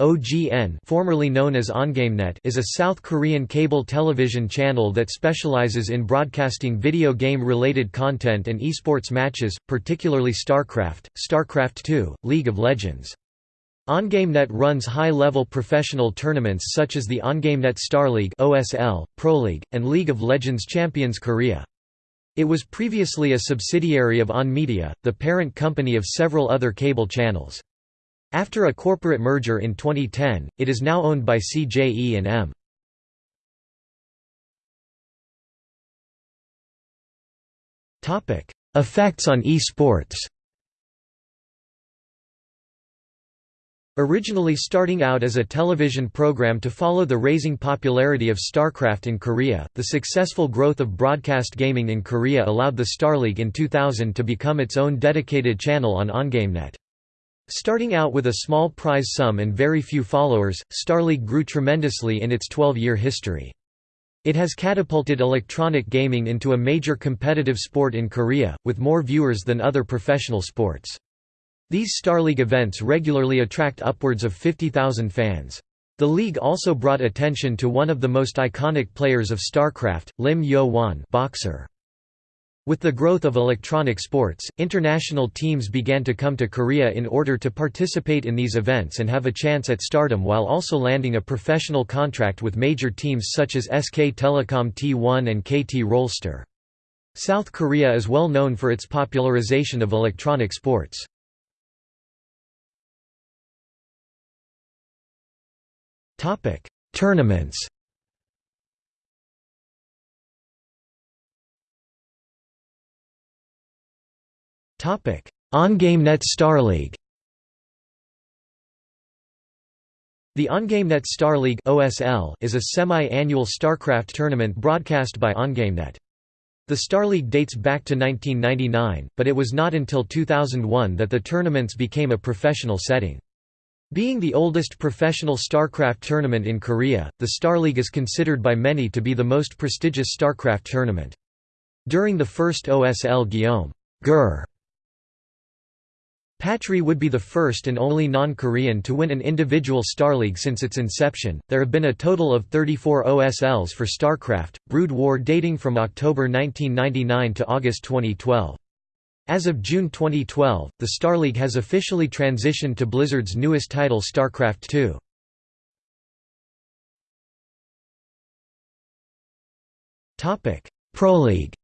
OGN formerly known as OnGameNet is a South Korean cable television channel that specializes in broadcasting video game-related content and esports matches, particularly StarCraft, StarCraft II, League of Legends. OnGameNet runs high-level professional tournaments such as the OnGameNet Star League OSL, Pro League, and League of Legends Champions Korea. It was previously a subsidiary of On Media, the parent company of several other cable channels. After a corporate merger in 2010, it is now owned by CJ E&M. Effects on esports Originally starting out as a television program to follow the raising popularity of StarCraft in Korea, the successful growth of broadcast gaming in Korea allowed the StarLeague in 2000 to become its own dedicated channel on OnGameNet. Starting out with a small prize sum and very few followers, StarLeague grew tremendously in its 12-year history. It has catapulted electronic gaming into a major competitive sport in Korea, with more viewers than other professional sports. These StarLeague events regularly attract upwards of 50,000 fans. The league also brought attention to one of the most iconic players of StarCraft, Lim Yo-hwan boxer. With the growth of electronic sports, international teams began to come to Korea in order to participate in these events and have a chance at stardom while also landing a professional contract with major teams such as SK Telecom T1 and KT Rolster. South Korea is well known for its popularization of electronic sports. Tournaments OnGameNet Star League The OnGameNet Star League (OSL) is a semi-annual StarCraft tournament broadcast by OnGameNet. The Star League dates back to 1999, but it was not until 2001 that the tournaments became a professional setting. Being the oldest professional StarCraft tournament in Korea, the Star League is considered by many to be the most prestigious StarCraft tournament. During the first OSL Guillaume Gur Patry would be the first and only non-Korean to win an individual Star League since its inception. There have been a total of 34 OSLs for StarCraft, Brood War dating from October 1999 to August 2012. As of June 2012, the Star League has officially transitioned to Blizzard's newest title StarCraft II. Topic: Pro League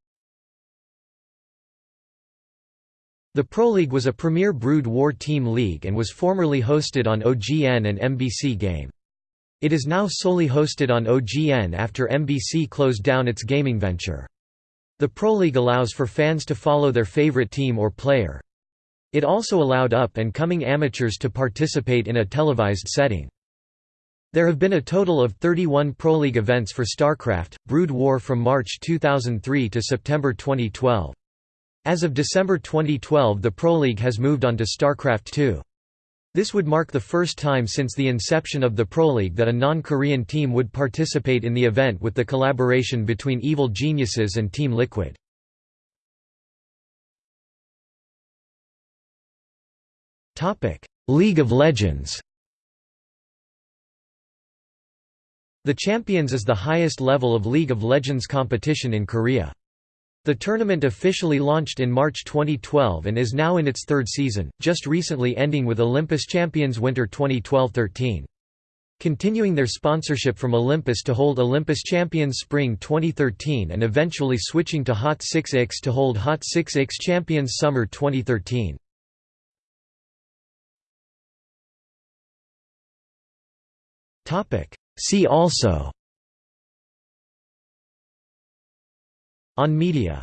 The Pro League was a premier Brood War team league and was formerly hosted on OGN and MBC Game. It is now solely hosted on OGN after MBC closed down its gaming venture. The Pro League allows for fans to follow their favorite team or player. It also allowed up-and-coming amateurs to participate in a televised setting. There have been a total of 31 Pro League events for StarCraft, Brood War from March 2003 to September 2012. As of December 2012 the Pro League has moved on to StarCraft II. This would mark the first time since the inception of the Pro League that a non-Korean team would participate in the event with the collaboration between Evil Geniuses and Team Liquid. League of Legends The Champions is the highest level of League of Legends competition in Korea. The tournament officially launched in March 2012 and is now in its third season, just recently ending with Olympus Champions Winter 2012–13. Continuing their sponsorship from Olympus to hold Olympus Champions Spring 2013 and eventually switching to Hot 6X to hold Hot 6X Champions Summer 2013. See also On media